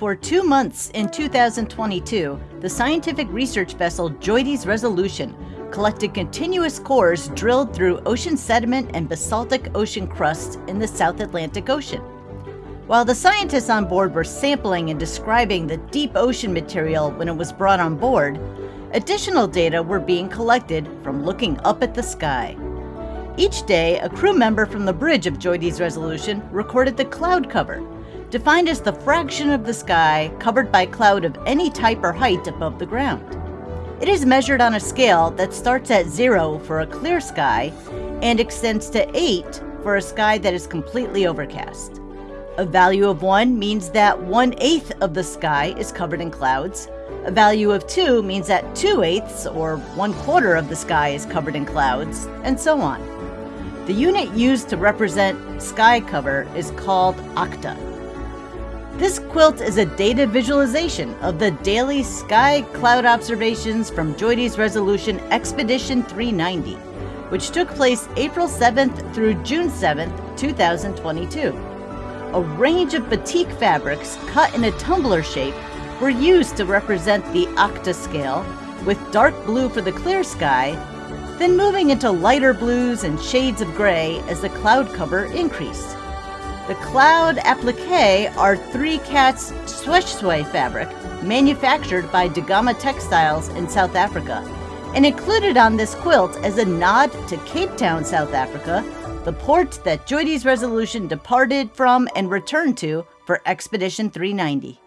For two months in 2022, the scientific research vessel JOIDES Resolution collected continuous cores drilled through ocean sediment and basaltic ocean crust in the South Atlantic Ocean. While the scientists on board were sampling and describing the deep ocean material when it was brought on board, additional data were being collected from looking up at the sky. Each day, a crew member from the bridge of JOIDES Resolution recorded the cloud cover, defined as the fraction of the sky covered by cloud of any type or height above the ground. It is measured on a scale that starts at zero for a clear sky and extends to eight for a sky that is completely overcast. A value of 1 means that one eighth of the sky is covered in clouds. A value of 2 means that 2 eighths, or 1 quarter of the sky is covered in clouds, and so on. The unit used to represent sky cover is called octa. This quilt is a data visualization of the daily sky cloud observations from JOIDES Resolution Expedition 390, which took place April 7th through June 7th, 2022 a range of batik fabrics cut in a tumbler shape were used to represent the octa scale, with dark blue for the clear sky, then moving into lighter blues and shades of gray as the cloud cover increased. The cloud applique are three cats shweshwe fabric manufactured by Da Gama Textiles in South Africa and included on this quilt as a nod to Cape Town, South Africa, the port that JOIDES Resolution departed from and returned to for Expedition 390.